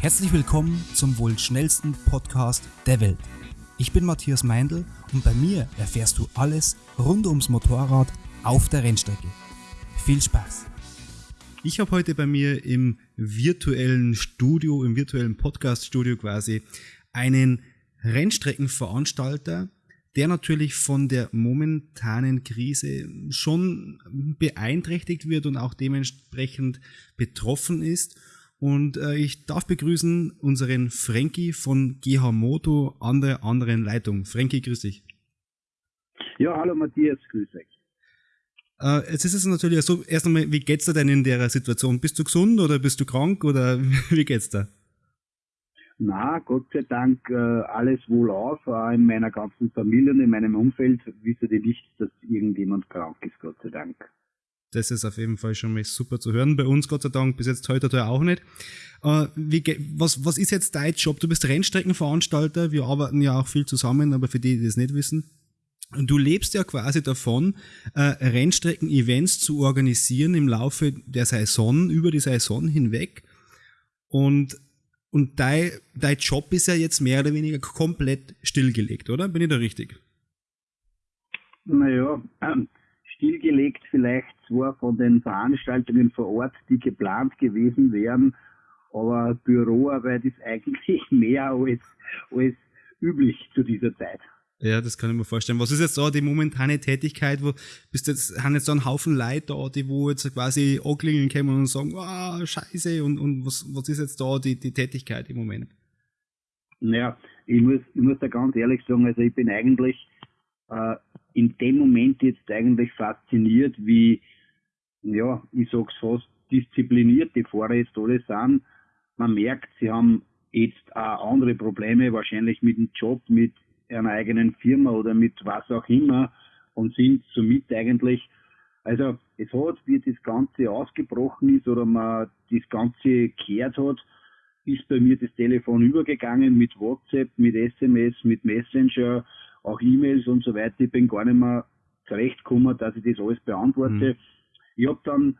Herzlich willkommen zum wohl schnellsten Podcast der Welt. Ich bin Matthias Meindl und bei mir erfährst du alles rund ums Motorrad auf der Rennstrecke. Viel Spaß! Ich habe heute bei mir im virtuellen Studio, im virtuellen Podcast-Studio quasi, einen Rennstreckenveranstalter, der natürlich von der momentanen Krise schon beeinträchtigt wird und auch dementsprechend betroffen ist. Und äh, ich darf begrüßen unseren Frankie von GH Moto an der anderen Leitung. Frankie, grüß dich. Ja, hallo Matthias, grüß euch. Äh, jetzt ist es natürlich so, erst einmal, wie geht's dir denn in der Situation? Bist du gesund oder bist du krank oder wie geht's dir? Na, Gott sei Dank äh, alles wohlauf. Äh, in meiner ganzen Familie und in meinem Umfeld wisse ich nicht, dass irgendjemand krank ist, Gott sei Dank. Das ist auf jeden Fall schon mal super zu hören. Bei uns, Gott sei Dank, bis jetzt heute auch nicht. Äh, wie, was, was ist jetzt dein Job? Du bist Rennstreckenveranstalter. Wir arbeiten ja auch viel zusammen, aber für die, die das nicht wissen. Du lebst ja quasi davon, äh, Rennstrecken-Events zu organisieren im Laufe der Saison, über die Saison hinweg. Und und dein, dein Job ist ja jetzt mehr oder weniger komplett stillgelegt, oder? Bin ich da richtig? Naja, ähm, stillgelegt vielleicht zwar von den Veranstaltungen vor Ort, die geplant gewesen wären, aber Büroarbeit ist eigentlich mehr als, als üblich zu dieser Zeit. Ja, das kann ich mir vorstellen. Was ist jetzt da die momentane Tätigkeit, wo bist jetzt, haben jetzt so einen Haufen Leute da, die wo jetzt quasi anklingeln kommen und sagen, ah, oh, scheiße, und, und was, was ist jetzt da die, die Tätigkeit im Moment? Naja, ich muss, ich muss da ganz ehrlich sagen, also ich bin eigentlich äh, in dem Moment jetzt eigentlich fasziniert, wie, ja, ich sag's fast, diszipliniert die Fahrer jetzt alle sind. Man merkt, sie haben jetzt auch andere Probleme, wahrscheinlich mit dem Job, mit einer eigenen Firma oder mit was auch immer und sind somit eigentlich, also es hat, wie das Ganze ausgebrochen ist oder man das Ganze gekehrt hat, ist bei mir das Telefon übergegangen mit WhatsApp, mit SMS, mit Messenger, auch E-Mails und so weiter. Ich bin gar nicht mehr zurechtgekommen, dass ich das alles beantworte. Mhm. Ich habe dann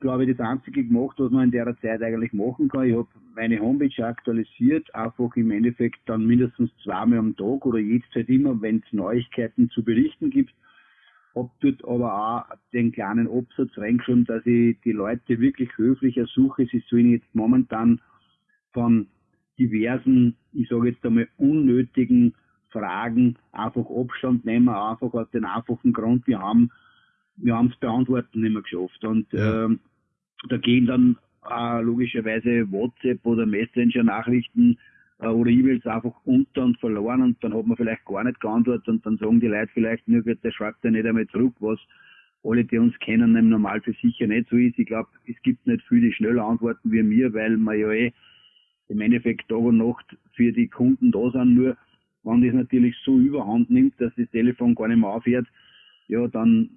glaube ich, das Einzige gemacht, was man in der Zeit eigentlich machen kann. Ich habe meine Homepage aktualisiert, einfach im Endeffekt dann mindestens zweimal am Tag oder jederzeit immer, wenn es Neuigkeiten zu berichten gibt. Hab dort aber auch den kleinen Absatz reingeschrieben, dass ich die Leute wirklich höflich ersuche. Sie sollen jetzt momentan von diversen, ich sage jetzt einmal, unnötigen Fragen einfach Abstand nehmen, einfach aus dem einfachen Grund, wir haben wir haben es beantworten nicht mehr geschafft. Und ja. ähm, da gehen dann äh, logischerweise WhatsApp oder Messenger-Nachrichten äh, oder E-Mails einfach unter und verloren und dann hat man vielleicht gar nicht geantwortet und dann sagen die Leute vielleicht nur, der schreibt ja nicht einmal zurück, was alle, die uns kennen, im Normal für sicher nicht so ist. Ich glaube, es gibt nicht viele, die schneller antworten wie mir, weil man ja eh im Endeffekt Tag und Nacht für die Kunden da sind. Nur, wenn das natürlich so überhand nimmt, dass das Telefon gar nicht mehr aufhört, ja, dann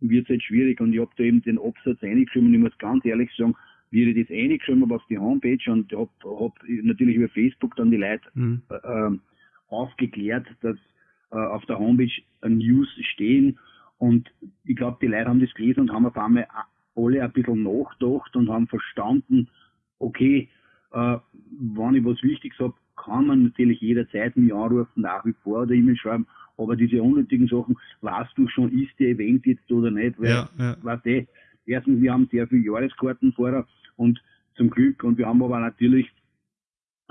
wird es halt schwierig. Und ich habe da eben den Absatz eingeschrieben und ich muss ganz ehrlich sagen, wie ich das eingeschrieben habe auf die Homepage und habe hab natürlich über Facebook dann die Leute mhm. äh, aufgeklärt, dass äh, auf der Homepage News stehen. Und ich glaube, die Leute haben das gelesen und haben auf einmal alle ein bisschen nachgedacht und haben verstanden, okay, äh, wenn ich was Wichtiges habe, kann man natürlich jederzeit mich anrufen, nach wie vor oder E-Mail schreiben, aber diese unnötigen Sachen, weißt du schon, ist der Event jetzt oder nicht, weil, ja, ja. weißt du, erstens, wir haben sehr viele Jahreskarten vorher und zum Glück, und wir haben aber natürlich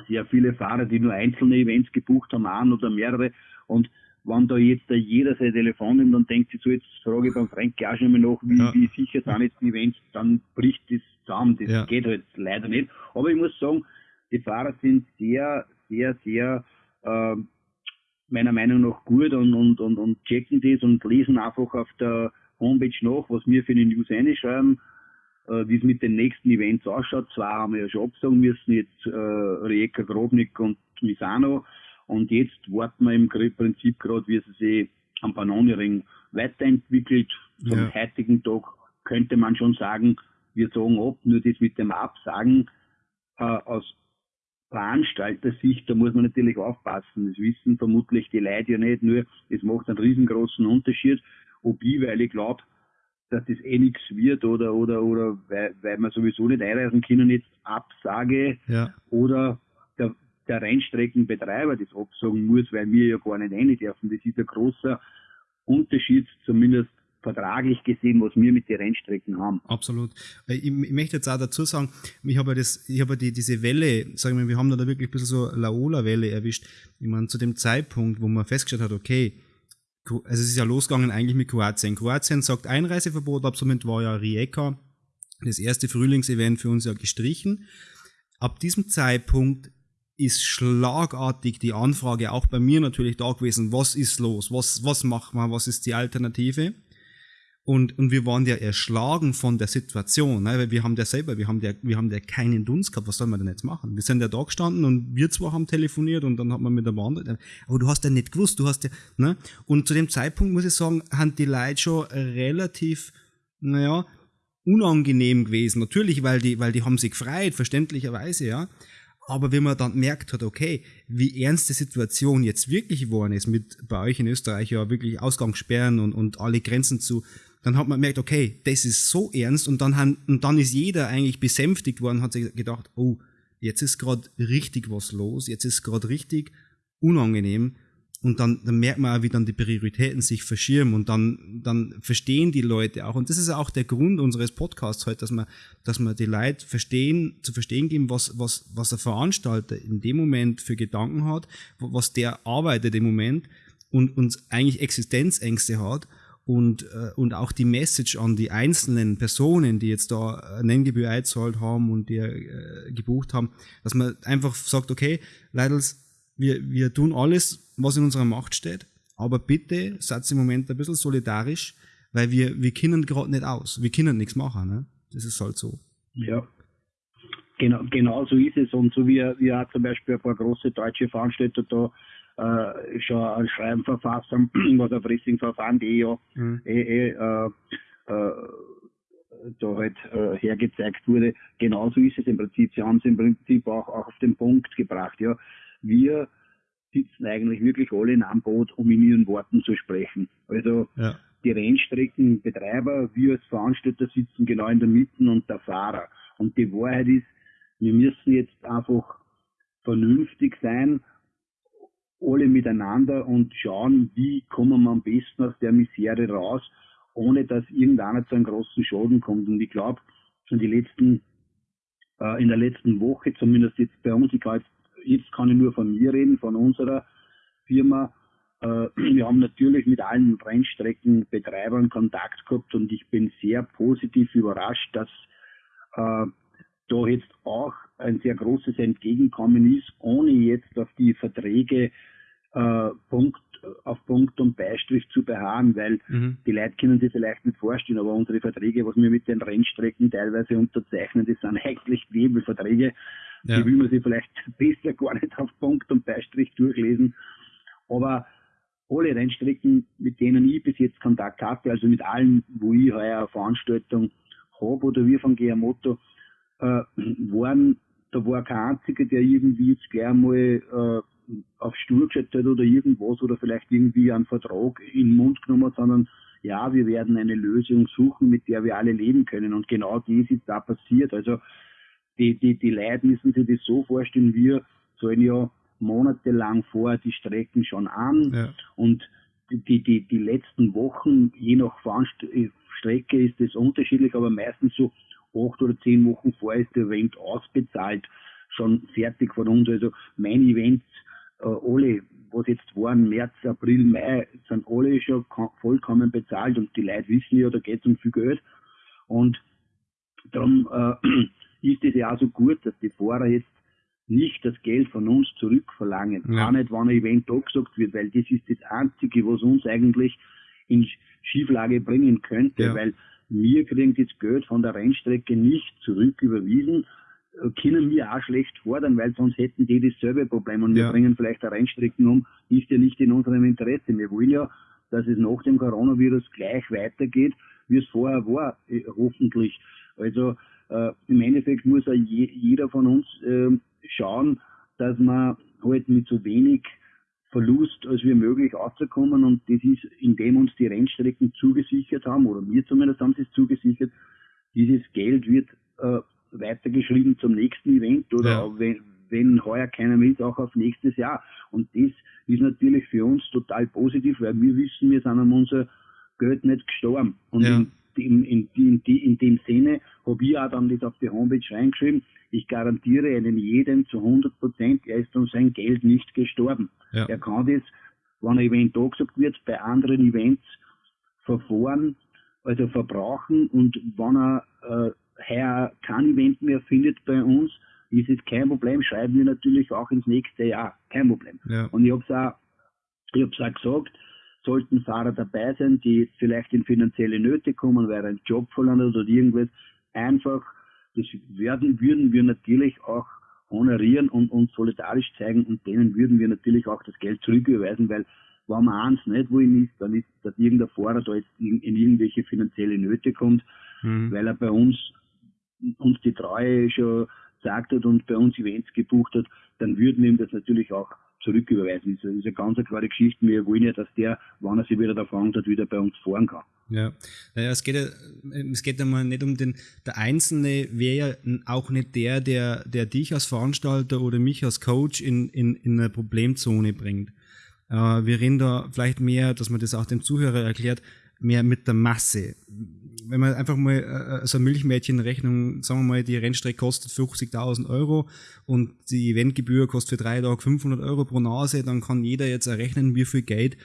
sehr viele Fahrer, die nur einzelne Events gebucht haben, ein oder mehrere, und wenn da jetzt jeder sein Telefon nimmt und denkt sich so, jetzt frage ich beim Frank auch schon mal nach, wie, ja. wie sicher sind jetzt die Events, dann bricht das zusammen. Das ja. geht halt leider nicht. Aber ich muss sagen, die Fahrer sind sehr, sehr, sehr äh, meiner Meinung nach gut und, und, und, und checken das und lesen einfach auf der Homepage nach, was wir für die News einschreiben, äh, wie es mit den nächsten Events ausschaut. Zwei haben wir ja schon absagen müssen, jetzt äh, Rijeka, Grobnik und Misano. Und jetzt warten wir im Prinzip gerade, wie es sich am Panoniring weiterentwickelt. Zum ja. heutigen Tag könnte man schon sagen, wir sagen ab, nur das mit dem Absagen äh, aus Veranstalter-Sicht, da muss man natürlich aufpassen. Das wissen vermutlich die Leute ja nicht, nur es macht einen riesengroßen Unterschied, ob ich, weil ich glaube, dass das eh nichts wird oder oder oder weil, weil wir sowieso nicht einreisen können, jetzt absage ja. oder der, der Rennstreckenbetreiber das absagen muss, weil wir ja gar nicht rein dürfen. Das ist ein großer Unterschied, zumindest vertraglich gesehen, was wir mit den Rennstrecken haben. Absolut. Ich, ich möchte jetzt auch dazu sagen, ich habe das, ich habe die, diese Welle, sagen wir, wir haben da wirklich ein bisschen so Laola-Welle erwischt. Ich meine, zu dem Zeitpunkt, wo man festgestellt hat, okay, also es ist ja losgegangen eigentlich mit Kroatien. Kroatien sagt Einreiseverbot, ab somit war ja Rijeka, das erste Frühlingsevent für uns ja gestrichen. Ab diesem Zeitpunkt ist schlagartig die Anfrage auch bei mir natürlich da gewesen, was ist los, was, was macht man, was ist die Alternative? Und, und wir waren ja erschlagen von der Situation, ne? weil wir haben ja selber, wir haben ja, wir haben ja keinen Dunst gehabt, was soll man denn jetzt machen? Wir sind ja da gestanden und wir zwar haben telefoniert und dann hat man mit der anderen, aber du hast ja nicht gewusst, du hast ja, ne? Und zu dem Zeitpunkt muss ich sagen, haben die Leute schon relativ, naja, unangenehm gewesen. Natürlich, weil die, weil die haben sich gefreut, verständlicherweise, ja. Aber wenn man dann merkt hat, okay, wie ernst die Situation jetzt wirklich geworden ist, mit bei euch in Österreich ja wirklich Ausgangssperren und, und alle Grenzen zu, dann hat man gemerkt, okay, das ist so ernst und dann, haben, und dann ist jeder eigentlich besänftigt worden, hat sich gedacht, oh, jetzt ist gerade richtig was los, jetzt ist gerade richtig unangenehm und dann, dann merkt man auch, wie dann die Prioritäten sich verschirmen und dann, dann verstehen die Leute auch. Und das ist auch der Grund unseres Podcasts heute, dass man, dass man die Leute verstehen, zu verstehen geben, was, was, was der Veranstalter in dem Moment für Gedanken hat, was der arbeitet im Moment und uns eigentlich Existenzängste hat und, äh, und auch die Message an die einzelnen Personen, die jetzt da Nenngebühr eingezahlt haben und die äh, gebucht haben, dass man einfach sagt, okay, Leidels, wir, wir tun alles, was in unserer Macht steht, aber bitte seid im Moment ein bisschen solidarisch, weil wir, wir können gerade nicht aus. Wir können nichts machen. Ne? Das ist halt so. Ja. Genau, genau so ist es. Und so wie wir auch zum Beispiel ein paar große deutsche Veranstalter da äh, schon ein Schreiben verfasst haben, was auf Wrestlingverfahren.de ja mhm. eh, eh, äh, äh, da halt äh, hergezeigt wurde. Genauso ist es im Prinzip. Sie haben es im Prinzip auch, auch auf den Punkt gebracht. Ja, wir sitzen eigentlich wirklich alle in einem Boot, um in ihren Worten zu sprechen. Also ja. die Rennstreckenbetreiber, wir als Veranstalter sitzen genau in der Mitte und der Fahrer. Und die Wahrheit ist, wir müssen jetzt einfach vernünftig sein, alle miteinander und schauen, wie kommen wir am besten aus der Misere raus, ohne dass irgendeiner zu einem großen Schaden kommt. Und ich glaube, schon die letzten, äh, in der letzten Woche, zumindest jetzt bei uns, ich jetzt jetzt kann ich nur von mir reden, von unserer Firma. Äh, wir haben natürlich mit allen Rennstreckenbetreibern Kontakt gehabt und ich bin sehr positiv überrascht, dass äh, da jetzt auch ein sehr großes Entgegenkommen ist, ohne jetzt auf die Verträge äh, Punkt auf Punkt und Beistrich zu beharren, weil mhm. die Leute können sich vielleicht nicht vorstellen, aber unsere Verträge, was wir mit den Rennstrecken teilweise unterzeichnen, das sind eigentlich Nebelverträge. Ja. Die will man sich vielleicht besser gar nicht auf Punkt und Beistrich durchlesen. Aber alle Rennstrecken, mit denen ich bis jetzt Kontakt hatte, also mit allen, wo ich heuer eine Veranstaltung habe oder wir von GR Motto, äh, waren, da war kein einziger, der irgendwie jetzt gleich mal äh, auf Stuhl gesetzt hat oder irgendwas oder vielleicht irgendwie einen Vertrag in den Mund genommen hat, sondern ja, wir werden eine Lösung suchen, mit der wir alle leben können. Und genau das ist da passiert. Also die, die, die Leute müssen sich das so vorstellen, wir zahlen ja monatelang vor die Strecken schon an ja. und die, die, die letzten Wochen, je nach Strecke ist das unterschiedlich, aber meistens so acht oder zehn Wochen vor ist der Event ausbezahlt, schon fertig von uns. Also mein Events äh, alle, was jetzt waren, März, April, Mai, sind alle schon vollkommen bezahlt und die Leute wissen ja, da geht es um viel Geld. Und darum äh, ist es ja auch so gut, dass die Fahrer jetzt nicht das Geld von uns zurückverlangen. Ja. Auch nicht, wenn ein Event abgesagt wird, weil das ist das Einzige, was uns eigentlich in Schieflage bringen könnte, ja. weil wir kriegen das Geld von der Rennstrecke nicht zurück überwiesen, können wir auch schlecht fordern, weil sonst hätten die dasselbe Problem und wir ja. bringen vielleicht eine Rennstrecken um, ist ja nicht in unserem Interesse. Wir wollen ja, dass es nach dem Coronavirus gleich weitergeht, wie es vorher war, äh, hoffentlich. Also äh, im Endeffekt muss ja je, jeder von uns äh, schauen, dass man halt mit so wenig Verlust als wir möglich auszukommen und das ist, indem uns die Rennstrecken zugesichert haben, oder mir zumindest haben sie es zugesichert, dieses Geld wird äh, weitergeschrieben zum nächsten Event oder ja. wenn, wenn heuer keiner will, auch auf nächstes Jahr. Und das ist natürlich für uns total positiv, weil wir wissen, wir sind an unser Geld nicht gestorben. Und ja. in, in, in, in, dem Sinne habe ich auch dann das auf die Homepage reingeschrieben, ich garantiere einem jeden zu 100 Prozent, er ist um sein Geld nicht gestorben. Ja. Er kann das, wenn ein Event angesagt wird, bei anderen Events verfahren, also verbrauchen und wenn er äh, heuer kein Event mehr findet bei uns, ist es kein Problem, schreiben wir natürlich auch ins nächste Jahr, kein Problem. Ja. Und ich habe es auch, ich hab's auch gesagt, sollten Fahrer dabei sein, die vielleicht in finanzielle Nöte kommen, weil er einen Job verloren hat oder irgendwas, einfach, das werden, würden wir natürlich auch honorieren und uns solidarisch zeigen und denen würden wir natürlich auch das Geld zurücküberweisen, weil wenn man eins nicht wollen ist, dann ist, dass irgendein Fahrer da jetzt in, in irgendwelche finanzielle Nöte kommt, mhm. weil er bei uns uns die Treue schon gesagt hat und bei uns Events gebucht hat, dann würden wir ihm das natürlich auch zurücküberweisen. Das ist eine ganz klare Geschichte. Wir wollen ja, dass der, wann er sich wieder davon hat, wieder bei uns fahren kann. Ja, naja, es geht ja, es geht einmal nicht um den, der Einzelne wäre ja auch nicht der, der, der dich als Veranstalter oder mich als Coach in, in, in eine Problemzone bringt. Äh, wir reden da vielleicht mehr, dass man das auch dem Zuhörer erklärt, mehr mit der Masse. Wenn man einfach mal äh, so eine Milchmädchenrechnung, sagen wir mal, die Rennstrecke kostet 50.000 Euro und die Eventgebühr kostet für drei Tage 500 Euro pro Nase, dann kann jeder jetzt errechnen, wie viel Geld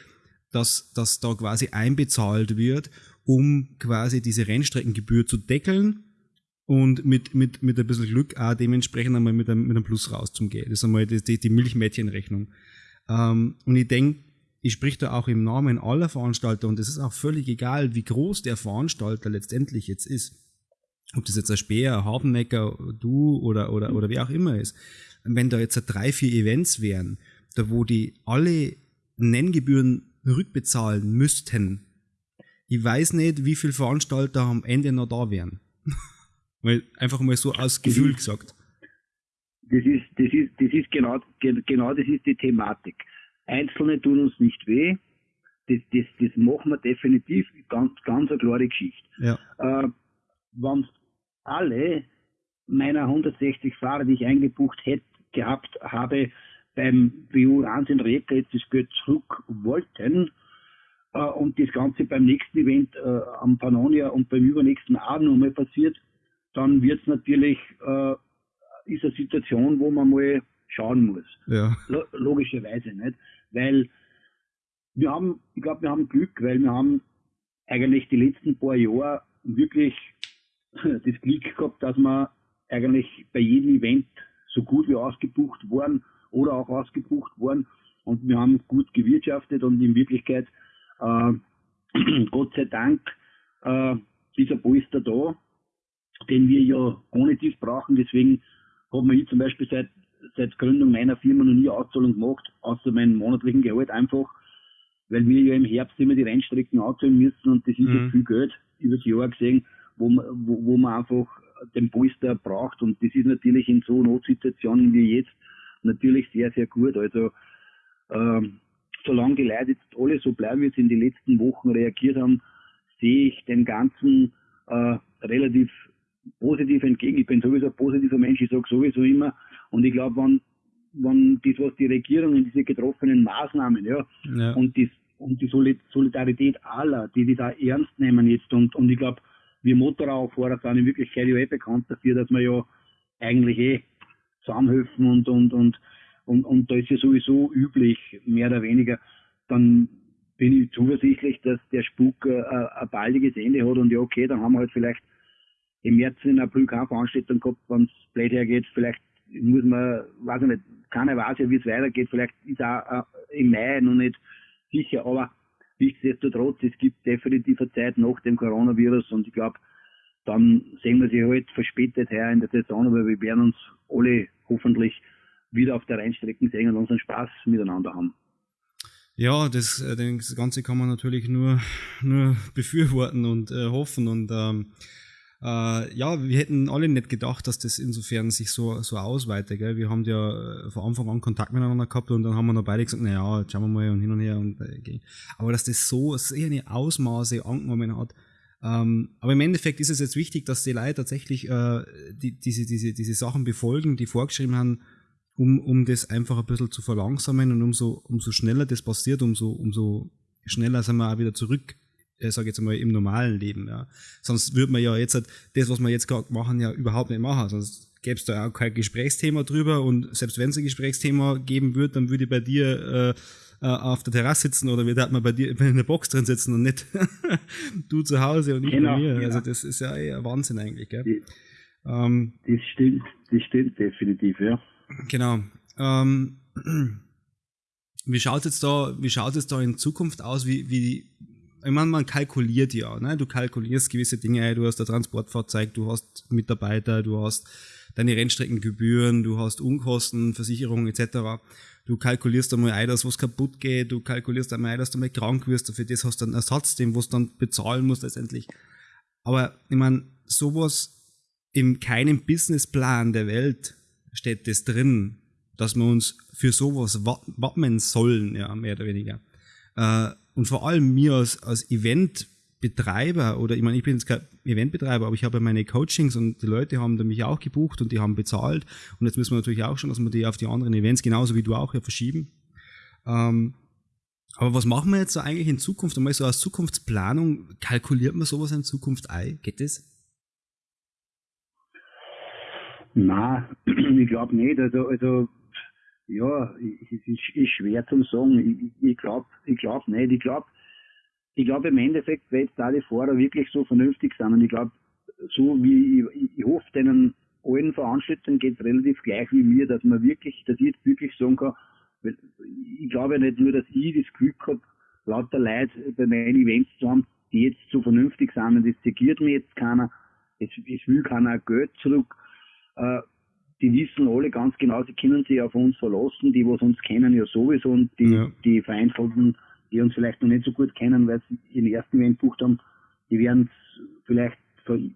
das, das da quasi einbezahlt wird, um quasi diese Rennstreckengebühr zu deckeln und mit, mit, mit ein bisschen Glück auch dementsprechend einmal mit einem, mit einem Plus rauszugehen. Das ist einmal die, die, die Milchmädchenrechnung. Ähm, und ich denke, ich sprich da auch im Namen aller Veranstalter und es ist auch völlig egal, wie groß der Veranstalter letztendlich jetzt ist. Ob das jetzt ein Speer, ein Hardennecker, du oder, oder, oder wer auch immer ist. Wenn da jetzt drei, vier Events wären, da wo die alle Nenngebühren rückbezahlen müssten, ich weiß nicht, wie viele Veranstalter am Ende noch da wären. Weil einfach mal so aus Gefühl gesagt. Das ist, das ist, das ist genau, genau das ist die Thematik. Einzelne tun uns nicht weh. Das, das, das machen wir definitiv. Ganz, ganz eine klare Geschichte. Ja. Äh, wenn alle meiner 160 Fahrer, die ich eingebucht hätte, gehabt habe, beim BU 1 in Räder jetzt das Geld zurück wollten äh, und das Ganze beim nächsten Event äh, am Pannonia und beim übernächsten auch nochmal passiert, dann wird es natürlich äh, ist eine Situation, wo man mal schauen muss. Ja. Logischerweise nicht. Weil wir haben, ich glaube, wir haben Glück, weil wir haben eigentlich die letzten paar Jahre wirklich das Glück gehabt, dass wir eigentlich bei jedem Event so gut wie ausgebucht waren oder auch ausgebucht worden und wir haben gut gewirtschaftet und in Wirklichkeit, äh, Gott sei Dank, äh, dieser Polster da, den wir ja ohne dies brauchen. Deswegen haben wir zum Beispiel seit seit Gründung meiner Firma noch nie Auszahlung gemacht, außer meinem monatlichen Gehalt einfach, weil wir ja im Herbst immer die Rennstrecken auszahlen müssen und das ist mhm. ja viel Geld über das Jahr gesehen, wo man, wo, wo man einfach den Polster braucht und das ist natürlich in so Notsituationen wie jetzt natürlich sehr, sehr gut. Also ähm, solange die Leute jetzt alle so bleiben, wie sie in den letzten Wochen reagiert haben, sehe ich dem Ganzen äh, relativ positiv entgegen. Ich bin sowieso ein positiver Mensch, ich sage sowieso immer. Und ich glaube, wenn, wenn das, was die Regierung in diese getroffenen Maßnahmen, ja, ja. und das und die Solidarität aller, die das auch ernst nehmen jetzt und, und ich glaube, wir Motorradfahrer sind in Wirklichkeit ja eh bekannt dafür, dass wir ja eigentlich eh zusammenhelfen und, und, und, und, und da ist ja sowieso üblich, mehr oder weniger, dann bin ich zuversichtlich, dass der Spuk äh, ein baldiges Ende hat und ja, okay, dann haben wir halt vielleicht im März in April keine Veranstaltung gehabt, wenn es blöd hergeht, vielleicht muss man, weiß ich nicht, keiner weiß ja, wie es weitergeht, vielleicht ist auch äh, im Mai noch nicht sicher, aber nichtsdestotrotz, es gibt definitiv eine Zeit nach dem Coronavirus und ich glaube, dann sehen wir sie halt verspätet her in der Saison, aber wir werden uns alle hoffentlich wieder auf der Rennstrecke sehen und unseren Spaß miteinander haben. Ja, das, äh, das Ganze kann man natürlich nur, nur befürworten und äh, hoffen und ähm, äh, ja, wir hätten alle nicht gedacht, dass das insofern sich so, so ausweitet. Gell? Wir haben ja äh, von Anfang an Kontakt miteinander gehabt und dann haben wir noch beide gesagt, naja, jetzt schauen wir mal und hin und her. Und, äh, aber dass das so sehr eine Ausmaße angenommen hat, ähm, aber im Endeffekt ist es jetzt wichtig, dass die Leute tatsächlich äh, die, diese, diese, diese Sachen befolgen, die vorgeschrieben haben, um, um das einfach ein bisschen zu verlangsamen und umso, umso schneller das passiert, umso, umso schneller sind wir auch wieder zurück, äh, sage jetzt einmal, im normalen Leben. Ja. Sonst würde man ja jetzt halt das, was wir jetzt gerade machen, ja überhaupt nicht machen. Sonst gäbe es da auch kein Gesprächsthema drüber und selbst wenn es ein Gesprächsthema geben würde, dann würde ich bei dir äh, äh, auf der Terrasse sitzen oder wir man bei dir in der Box drin sitzen und nicht du zu Hause und ich genau, bei mir. Ja. Also das ist ja eher Wahnsinn eigentlich. Gell? Die, ähm, das stimmt, das stimmt definitiv, ja. Genau. Ähm, wie schaut es da, wie schaut es da in Zukunft aus? Wie, wie, ich meine, man kalkuliert ja, ne? Du kalkulierst gewisse Dinge, du hast ein Transportfahrzeug, du hast Mitarbeiter, du hast deine Rennstreckengebühren, du hast Unkosten, Versicherung etc. Du kalkulierst einmal ein, dass was kaputt geht, du kalkulierst einmal ein, dass du mal krank wirst, für das hast du einen Ersatz, den was dann bezahlen musst letztendlich. Aber ich meine, sowas in keinem Businessplan der Welt steht das drin, dass wir uns für sowas wappnen sollen, ja, mehr oder weniger. Äh, und vor allem mir als, als Eventbetreiber, oder ich meine, ich bin jetzt kein Eventbetreiber, aber ich habe meine Coachings und die Leute haben mich auch gebucht und die haben bezahlt. Und jetzt müssen wir natürlich auch schon, dass wir die auf die anderen Events, genauso wie du auch, ja, verschieben. Ähm, aber was machen wir jetzt so eigentlich in Zukunft? Einmal so als Zukunftsplanung, kalkuliert man sowas in Zukunft ein? Geht das? Nein, ich glaube nicht. Also, also ja, es ist, ist, schwer zu sagen. Ich, ich glaube ich glaub nicht. Ich glaube ich glaub im Endeffekt, wenn jetzt die Fahrer wirklich so vernünftig sind und ich glaube, so wie ich, ich hoffe, denen allen Veranstaltungen geht es relativ gleich wie mir, dass man wirklich, dass ich jetzt wirklich sagen kann, weil ich glaube ja nicht nur, dass ich das Glück habe, lauter Leute bei meinen Events zu haben, die jetzt so vernünftig sind und das zegiert mir jetzt keiner, es, es will keiner Geld zurück äh, die wissen alle ganz genau, sie können sich auf uns verlassen, die, was uns kennen, ja sowieso, und die, ja. die Vereinzelten, die uns vielleicht noch nicht so gut kennen, weil sie ihren ersten Event gebucht haben, die werden es vielleicht, wenn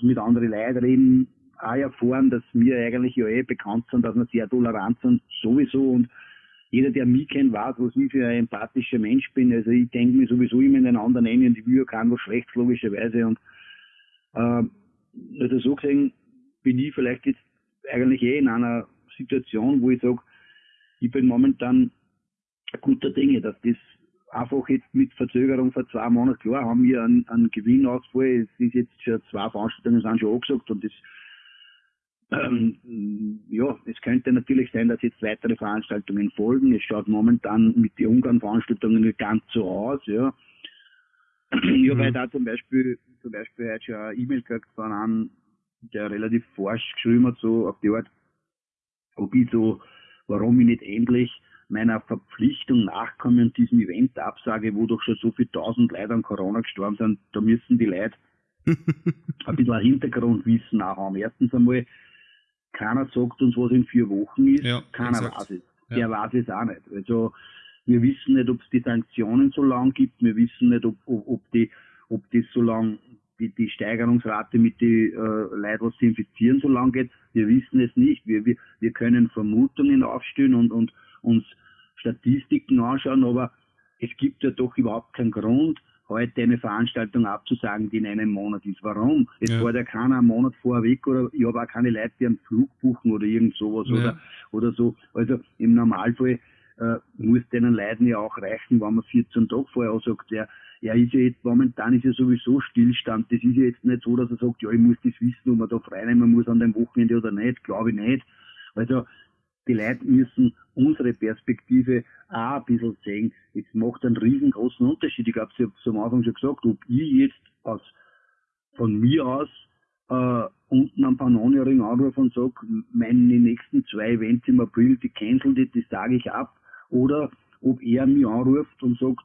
sie mit anderen Leuten reden, auch erfahren, dass wir eigentlich ja eh bekannt sind, dass wir sehr tolerant sind, sowieso, und jeder, der mich kennt, weiß, was ich für ein empathischer Mensch bin. Also ich denke mir sowieso immer in den anderen ein und ich will ja keinem was schlecht, logischerweise. Und äh, also so gesehen, bin ich vielleicht jetzt eigentlich eh in einer Situation, wo ich sage, ich bin momentan guter Dinge, dass das einfach jetzt mit Verzögerung vor zwei Monaten, klar haben wir einen, einen Gewinnausfall, es ist jetzt schon zwei Veranstaltungen sind schon angesagt und das ähm, ja, es könnte natürlich sein, dass jetzt weitere Veranstaltungen folgen. Es schaut momentan mit den Ungarn-Veranstaltungen nicht ganz so aus, ja. Ich habe mhm. da zum Beispiel, zum Beispiel heute schon eine E-Mail gekriegt von einem der relativ forsch geschrieben hat, so auf die Art, ob ich so, warum ich nicht endlich meiner Verpflichtung nachkomme und diesem Event absage, wo doch schon so viele tausend Leute an Corona gestorben sind, da müssen die Leute ein bisschen ein Hintergrundwissen auch haben. Erstens einmal, keiner sagt uns, was in vier Wochen ist, ja, keiner exakt. weiß es. Der ja. weiß es auch nicht. Also, wir wissen nicht, ob es die Sanktionen so lang gibt, wir wissen nicht, ob, ob, ob, die, ob das so lang die, die Steigerungsrate mit den äh, Leuten, was sie infizieren, so lang geht. Wir wissen es nicht. Wir, wir, wir können Vermutungen aufstellen und, und uns Statistiken anschauen, aber es gibt ja doch überhaupt keinen Grund, heute eine Veranstaltung abzusagen, die in einem Monat ist. Warum? Es ja. fährt ja keiner einen Monat vorher weg oder ich habe auch keine Leute, die einen Flug buchen oder irgend sowas ja. oder, oder so. Also im Normalfall äh, muss denen Leuten ja auch reichen, wenn man 14 Tage vorher sagt, ja, er ist ja jetzt, momentan ist ja sowieso Stillstand. Das ist ja jetzt nicht so, dass er sagt, ja, ich muss das wissen, ob man da freinehmen muss an dem Wochenende oder nicht. Glaube ich nicht. Also, die Leute müssen unsere Perspektive auch ein bisschen sehen. Es macht einen riesengroßen Unterschied. Ich glaube, Sie haben es am Anfang schon gesagt, ob ich jetzt aus, von mir aus äh, unten am Pannonierring anrufe und sage, meine nächsten zwei Events im April, die cancel die, das sage ich ab. Oder ob er mich anruft und sagt,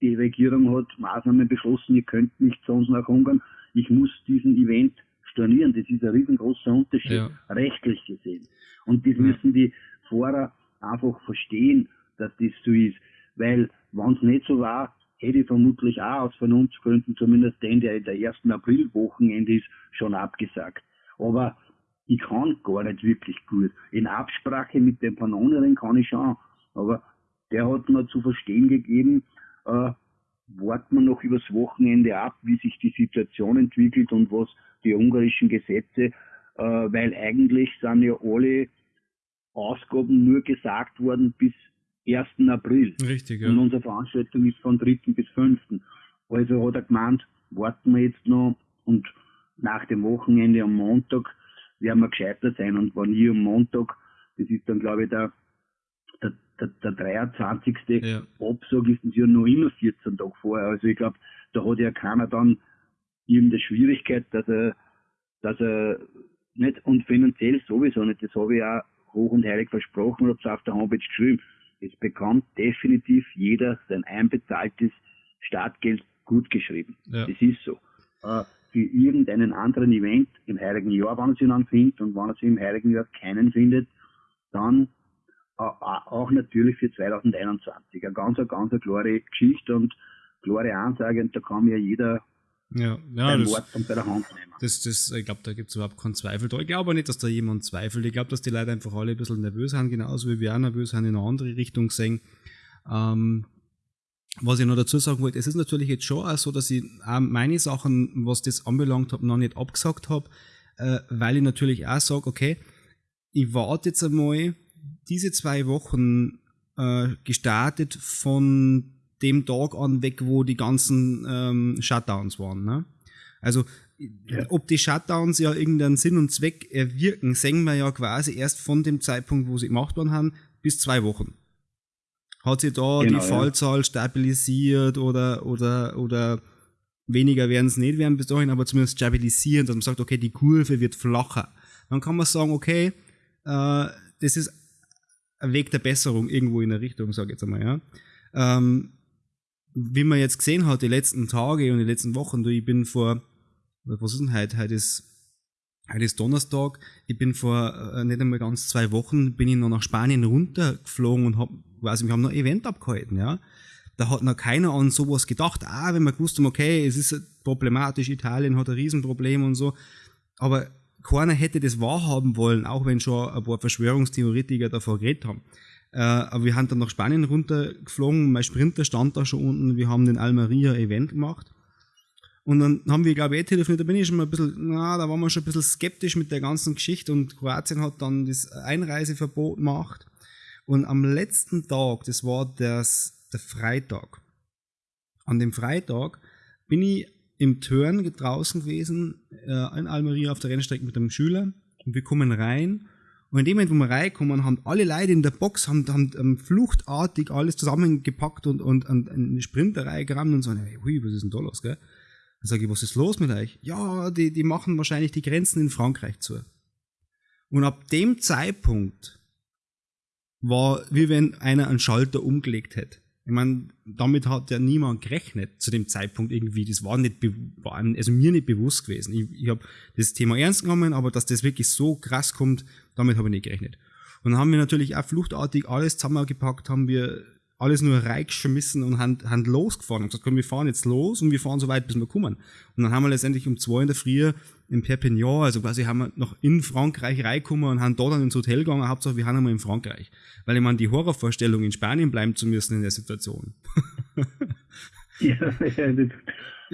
die Regierung hat Maßnahmen beschlossen, ihr könnt nicht zu uns nach Ungarn. Ich muss diesen Event stornieren. Das ist ein riesengroßer Unterschied, ja. rechtlich gesehen. Und das ja. müssen die Fahrer einfach verstehen, dass das so ist. Weil, wenn es nicht so war, hätte ich vermutlich auch aus Vernunftsgründen, zumindest den, der in der ersten Aprilwochenende ist, schon abgesagt. Aber ich kann gar nicht wirklich gut. In Absprache mit dem Panoneren kann ich schon, aber der hat mir zu verstehen gegeben, äh, warten wir noch übers Wochenende ab, wie sich die Situation entwickelt und was die ungarischen Gesetze, äh, weil eigentlich sind ja alle Ausgaben nur gesagt worden bis 1. April. Richtig, ja. Und unsere Veranstaltung ist von 3. bis 5. Also hat er gemeint, warten wir jetzt noch und nach dem Wochenende am Montag werden wir gescheiter sein. Und wenn ich am Montag, das ist dann glaube ich der, der, der, der 23. Ja. Absage, ist das ja noch immer 14 Tage vorher. Also ich glaube, da hat ja keiner dann irgendeine Schwierigkeit, dass er, dass er nicht, und finanziell sowieso nicht, das habe ich auch hoch und heilig versprochen und habe es auf der Homepage geschrieben. Es bekommt definitiv jeder sein einbezahltes Startgeld gut geschrieben. Ja. Das ist so. Äh, für irgendeinen anderen Event im heiligen Jahr, wenn er sich dann findet und wenn er sich im heiligen Jahr keinen findet, dann auch natürlich für 2021. Eine ganz, ganz eine klare Geschichte und klare Ansage und da kann ja jeder ja, ja, das, Wort bei der Hand nehmen. Das, das, ich glaube, da gibt es überhaupt keinen Zweifel. Ich glaube nicht, dass da jemand zweifelt. Ich glaube, dass die Leute einfach alle ein bisschen nervös sind, genauso wie wir auch nervös sind, in eine andere Richtung sehen. Ähm, was ich noch dazu sagen wollte, es ist natürlich jetzt schon auch so, dass ich auch meine Sachen, was das anbelangt habe, noch nicht abgesagt habe, äh, weil ich natürlich auch sage, okay, ich warte jetzt einmal diese zwei Wochen äh, gestartet von dem Tag an weg, wo die ganzen ähm, Shutdowns waren. Ne? Also ja. ob die Shutdowns ja irgendeinen Sinn und Zweck erwirken, sehen wir ja quasi erst von dem Zeitpunkt, wo sie gemacht worden haben, bis zwei Wochen. Hat sich da genau, die Fallzahl ja. stabilisiert oder, oder, oder weniger werden es nicht werden bis dahin, aber zumindest stabilisieren, dass man sagt, okay, die Kurve wird flacher. Dann kann man sagen, okay, äh, das ist Weg der Besserung irgendwo in der Richtung, sage ich jetzt einmal, ja. Ähm, wie man jetzt gesehen hat, die letzten Tage und die letzten Wochen, du, ich bin vor, was ist denn heute? Heute ist, heute ist Donnerstag. Ich bin vor äh, nicht einmal ganz zwei Wochen, bin ich noch nach Spanien runtergeflogen und hab, quasi, wir haben noch ein Event abgehalten, ja. Da hat noch keiner an sowas gedacht. Ah, wenn man gewusst haben, okay, es ist problematisch, Italien hat ein Riesenproblem und so. Aber keiner hätte das wahrhaben wollen, auch wenn schon ein paar Verschwörungstheoretiker davor geredet haben. Äh, aber wir haben dann nach Spanien runtergeflogen, mein Sprinter stand da schon unten, wir haben den Almeria-Event gemacht. Und dann haben wir, glaube ich, eh telefoniert, da bin ich schon mal ein bisschen, na, da waren wir schon ein bisschen skeptisch mit der ganzen Geschichte und Kroatien hat dann das Einreiseverbot gemacht. Und am letzten Tag, das war das, der Freitag, an dem Freitag bin ich im Turn draußen gewesen, äh, in Almeria auf der Rennstrecke mit einem Schüler und wir kommen rein und in dem Moment, wo wir reinkommen, haben alle Leute in der Box haben, haben, haben fluchtartig alles zusammengepackt und, und, und eine Sprinterei gerammt und so, hey, hui, was ist denn da los, gell? Dann sage ich, was ist los mit euch? Ja, die, die machen wahrscheinlich die Grenzen in Frankreich zu. Und ab dem Zeitpunkt war, wie wenn einer einen Schalter umgelegt hätte. Ich meine, damit hat ja niemand gerechnet zu dem Zeitpunkt irgendwie. Das war nicht, war also mir nicht bewusst gewesen. Ich, ich habe das Thema ernst genommen, aber dass das wirklich so krass kommt, damit habe ich nicht gerechnet. Und dann haben wir natürlich auch fluchtartig alles zusammengepackt, haben wir alles nur reingeschmissen und haben, haben losgefahren und gesagt, komm, wir fahren jetzt los und wir fahren so weit, bis wir kommen. Und dann haben wir letztendlich um zwei in der Früh in Perpignan, also quasi haben wir noch in Frankreich reingekommen und haben da dann ins Hotel gegangen, Hauptsache wir haben einmal in Frankreich. Weil ich meine, die Horrorvorstellung in Spanien bleiben zu müssen in der Situation. ja, ja, das,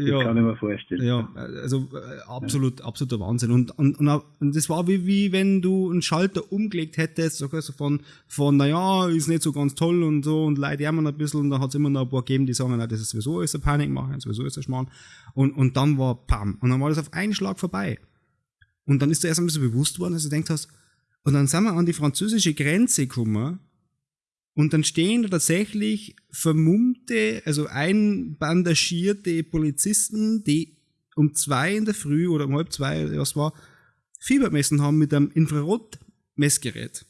ja, kann ich mir vorstellen. Ja, also äh, absolut, absoluter Wahnsinn. Und, und, und das war wie, wie wenn du einen Schalter umgelegt hättest, so also von, von, naja, ist nicht so ganz toll und so und Leute jammern ein bisschen und dann hat es immer noch ein paar gegeben, die sagen, na, das ist sowieso ist eine Panikmache, sowieso ist ein Schmarrn. Und, und dann war Pam. Und dann war das auf einen Schlag vorbei. Und dann ist dir erst einmal so bewusst worden, dass du denkst hast, und dann sind wir an die französische Grenze gekommen und dann stehen da tatsächlich vermummte, also einbandagierte Polizisten, die um zwei in der Früh oder um halb zwei, was war, Fieber messen haben mit einem Infrarotmessgerät.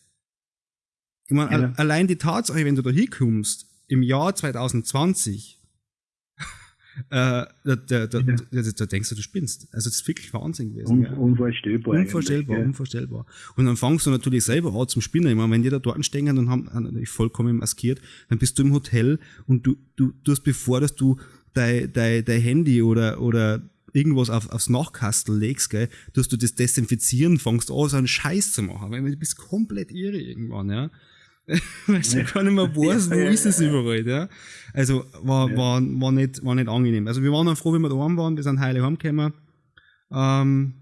Ich meine, ja. allein die Tatsache, wenn du da hinkommst, im Jahr 2020, äh, da, da, da, ja. da, denkst du, du spinnst. Also das ist wirklich Wahnsinn gewesen. Un, ja. Unvorstellbar. Unvorstellbar, unvorstellbar. Und dann fangst du natürlich selber an zum Spinnen. Ich meine, wenn die da dort stehen und haben natürlich vollkommen maskiert, dann bist du im Hotel und du, du, du hast bevor, dass du dein, dein, dein Handy oder, oder irgendwas auf, aufs Nachkastel legst, gell, dass du das desinfizieren fängst, an, so einen Scheiß zu machen. Weil du bist komplett irre irgendwann, ja. Weil du gar nicht mehr weißt, wo ist es überall, ja. Also, war, war, war nicht, war nicht angenehm. Also, wir waren dann froh, wie wir daheim waren, wir sind heile heimgekommen. Ähm,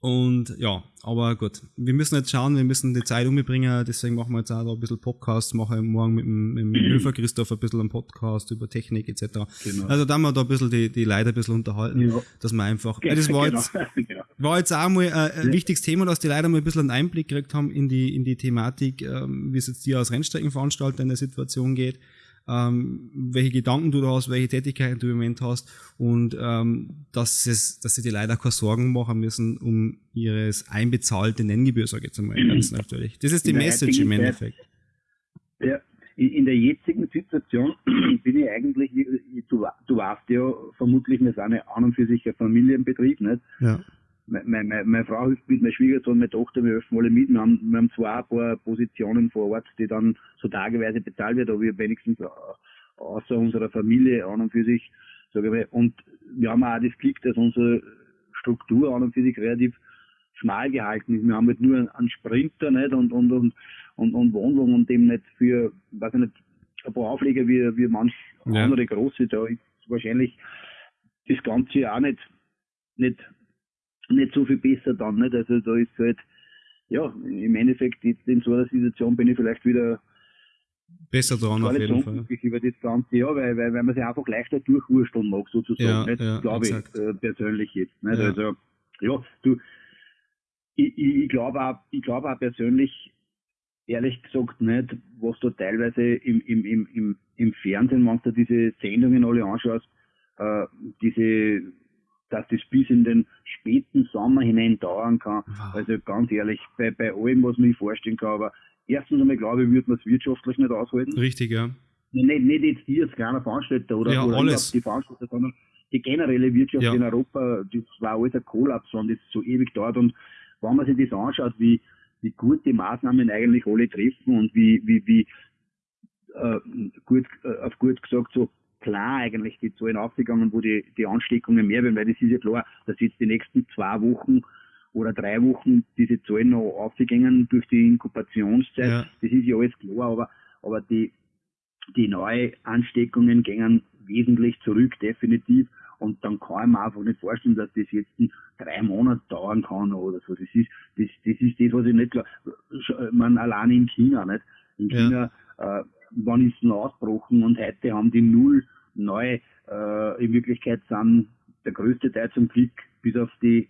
und ja, aber gut, wir müssen jetzt schauen, wir müssen die Zeit umbringen, deswegen machen wir jetzt auch da ein bisschen Podcast, mache morgen mit dem, mit dem Höfer Christoph ein bisschen einen Podcast über Technik etc. Genau. Also da haben wir da ein bisschen die, die Leute ein bisschen unterhalten, ja. dass wir einfach, genau. das war jetzt, genau. war jetzt auch mal ein, ein ja. wichtiges Thema, dass die Leute mal ein bisschen einen Einblick gekriegt haben in die, in die Thematik, ähm, wie es jetzt dir als Rennstreckenveranstalter in der Situation geht ähm, welche Gedanken du da hast, welche Tätigkeiten du im Moment hast und ähm, dass, es, dass sie dir leider keine Sorgen machen müssen um ihres einbezahlte Nenngebühr, sage ich jetzt einmal ganz natürlich. Das ist die Message im Endeffekt. Ja, in der jetzigen Situation bin ich eigentlich, du, du weißt ja vermutlich, wir sind ja an und für sich ein Familienbetrieb, nicht? Ja meine, meine, meine Frau hilft mit, mein Schwiegersohn, meine Tochter, wir helfen alle mit. Wir haben, wir haben zwar ein paar Positionen vor Ort, die dann so tageweise bezahlt werden, aber wir wenigstens äh, außer unserer Familie an und für sich, sage ich mal, und wir haben auch das Glück, dass unsere Struktur an und für sich relativ schmal gehalten ist. Wir haben halt nur einen Sprinter nicht und, und, und, und, und Wohnwagen und dem nicht für, weiß ich nicht, ein paar Aufleger wie, wie manch ja. andere große, da ist wahrscheinlich das Ganze auch nicht, nicht nicht so viel besser dann, nicht? Also da ist halt, ja, im Endeffekt jetzt in so einer Situation bin ich vielleicht wieder besser dran auf jeden Fall. über das ganze Jahr, weil, weil, weil man sich einfach leichter durchwursteln mag, sozusagen. Ja, ja, glaube ich, äh, persönlich jetzt. Nicht? Ja. Also, ja, du, ich, ich, ich glaube auch, ich glaube auch persönlich, ehrlich gesagt nicht, was du teilweise im, im, im, im, im Fernsehen, wenn du diese Sendungen alle anschaust, äh, diese dass das bis in den späten Sommer hinein dauern kann. Wow. Also ganz ehrlich, bei, bei allem, was man sich vorstellen kann, aber erstens einmal glaube ich, würde man es wirtschaftlich nicht aushalten. Richtig, ja. Nicht, nicht jetzt die als kleiner Veranstalter oder, ja, oder alles. die Veranstalter, sondern die generelle Wirtschaft ja. in Europa, das war alles ein Kollaps, wenn das so ewig dauert. Und wenn man sich das anschaut, wie, wie gut die Maßnahmen eigentlich alle treffen und wie, wie, wie äh, gut, äh, auf gut gesagt, so klar eigentlich die Zahlen aufgegangen, wo die, die Ansteckungen mehr werden, weil das ist ja klar, dass jetzt die nächsten zwei Wochen oder drei Wochen diese Zahlen noch aufgegangen durch die Inkubationszeit. Ja. Das ist ja alles klar, aber, aber die, die neuen Ansteckungen gehen wesentlich zurück, definitiv. Und dann kann ich mir einfach nicht vorstellen, dass das jetzt drei Monate dauern kann oder so. Das ist, das, das ist das, was ich nicht klar, man allein in China, nicht? In China, ja. äh, wann ist denn ausgebrochen und heute haben die null neu. Äh, in Wirklichkeit sind der größte Teil zum Glück, bis auf die,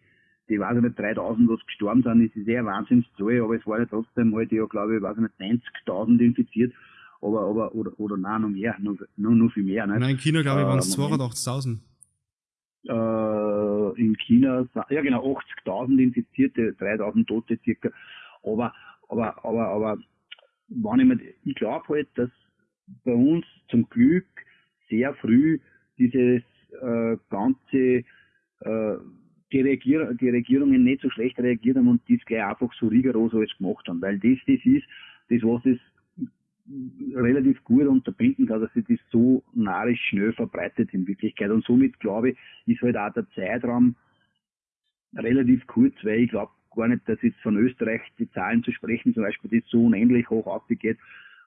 die weiß ich nicht, 3000, was gestorben sind, ist sehr Wahnsinnszahl, aber es war ja trotzdem heute ja, glaube ich, weiß ich nicht, 90.000 infiziert. Aber, aber, oder, oder nein, noch mehr, noch, noch, noch viel mehr. Nicht? Nein, in China, glaube ich, waren es äh, 82.000. Äh, in China, ja genau, 80.000 Infizierte, 3.000 Tote circa. Aber, aber, aber, aber, wenn ich, mir, ich glaube halt, dass bei uns zum Glück sehr früh dieses äh, ganze äh, die, Regier die Regierungen nicht so schlecht reagiert haben und dies gleich einfach so rigoros alles gemacht haben. Weil das, das ist, das was das relativ gut unterbinden kann, dass sich das so narisch schnell verbreitet in Wirklichkeit. Und somit glaube ich, ist halt auch der Zeitraum relativ kurz, weil ich glaube gar nicht, dass jetzt von Österreich die Zahlen zu sprechen, zum Beispiel das so unendlich hoch aufgeht,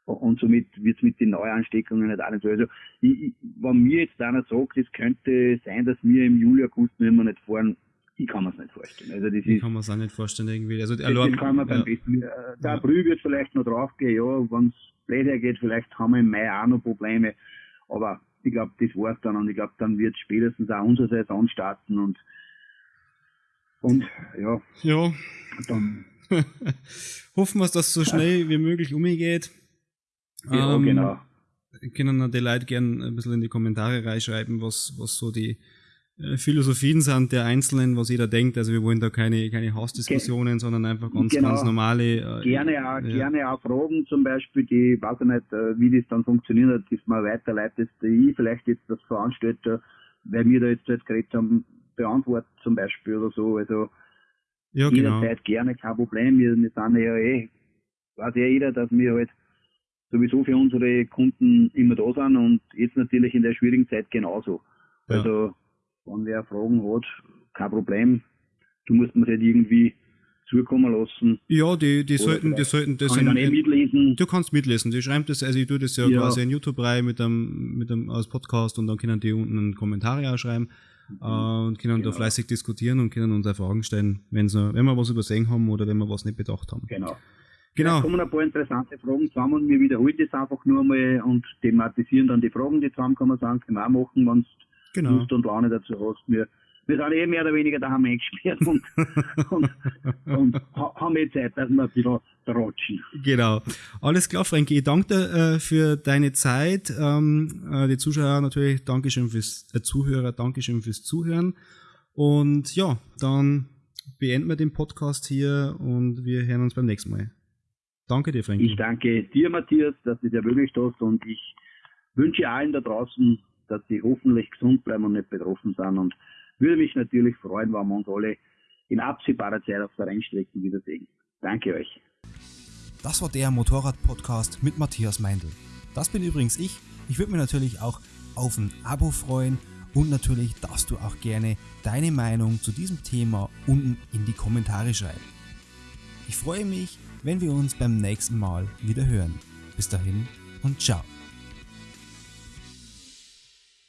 und somit wird es mit den Neuansteckungen nicht auch nicht so. Also, ich, ich, wenn mir jetzt einer sagt, es könnte sein, dass wir im Juli, August nicht mehr nicht fahren, ich kann mir es nicht vorstellen. Also das ich ist, kann man es auch nicht vorstellen irgendwie. Also, das, das kann man beim ja. besten. Äh, der ja. April wird vielleicht noch draufgehen, ja, wenn es blöd geht, vielleicht haben wir im Mai auch noch Probleme. Aber ich glaube, das war's dann und ich glaube, dann wird spätestens auch unsere Saison starten und und ja. Ja. Dann hoffen wir, dass es so schnell wie möglich umgeht. Ja, ähm, genau. Können die Leute gerne ein bisschen in die Kommentare reinschreiben, was, was so die äh, Philosophien sind der Einzelnen, was jeder denkt. Also wir wollen da keine, keine Hausdiskussionen, Ge sondern einfach ganz, genau. ganz normale. Äh, gerne, auch, ja. gerne auch Fragen zum Beispiel, die, weiß ich nicht, äh, wie das dann funktioniert, dass man weiterleitet, ich vielleicht jetzt das Veranstalter, weil wir da jetzt halt geredet haben, beantwortet zum Beispiel oder so. Also ja, genau. jederzeit gerne, kein Problem. Wir, wir sind ja eh, weiß ja jeder, dass wir halt sowieso für unsere Kunden immer da sind und jetzt natürlich in der schwierigen Zeit genauso. Ja. Also wenn wer Fragen hat, kein Problem. Du musst mir halt irgendwie zukommen lassen. Ja, die, die sollten, die sollten das kann in, mitlesen. Du kannst mitlesen. Die schreiben das, also ich tue das ja, ja. quasi in YouTube rein mit einem, mit einem als Podcast und dann können die unten einen Kommentar auch schreiben. Äh, und können genau. da fleißig diskutieren und können uns auch Fragen stellen, wenn wir was übersehen haben oder wenn wir was nicht bedacht haben. Genau. Genau. Da kommen ein paar interessante Fragen zusammen und wir wiederholen das einfach nur mal und thematisieren dann die Fragen, die zusammen kann man sagen, können wir auch machen, wenn du genau. Lust und Laune dazu hast. Wir wir sind eh mehr oder weniger daheim eingesperrt und, und, und haben eh Zeit, dass wir ein bisschen rutschen. Genau. Alles klar, Frankie. Ich danke dir äh, für deine Zeit. Ähm, äh, die Zuschauer natürlich, Dankeschön fürs äh, Zuhörer, Dankeschön fürs Zuhören. Und ja, dann beenden wir den Podcast hier und wir hören uns beim nächsten Mal. Danke dir, Frankie. Ich danke dir, Matthias, dass du es ermöglicht hast und ich wünsche allen da draußen, dass sie hoffentlich gesund bleiben und nicht betroffen sind und würde mich natürlich freuen, wenn wir uns alle in absehbarer Zeit auf der Rennstrecken wiedersehen. Danke euch. Das war der Motorrad-Podcast mit Matthias Meindl. Das bin übrigens ich. Ich würde mich natürlich auch auf ein Abo freuen und natürlich darfst du auch gerne deine Meinung zu diesem Thema unten in die Kommentare schreiben. Ich freue mich, wenn wir uns beim nächsten Mal wieder hören. Bis dahin und ciao.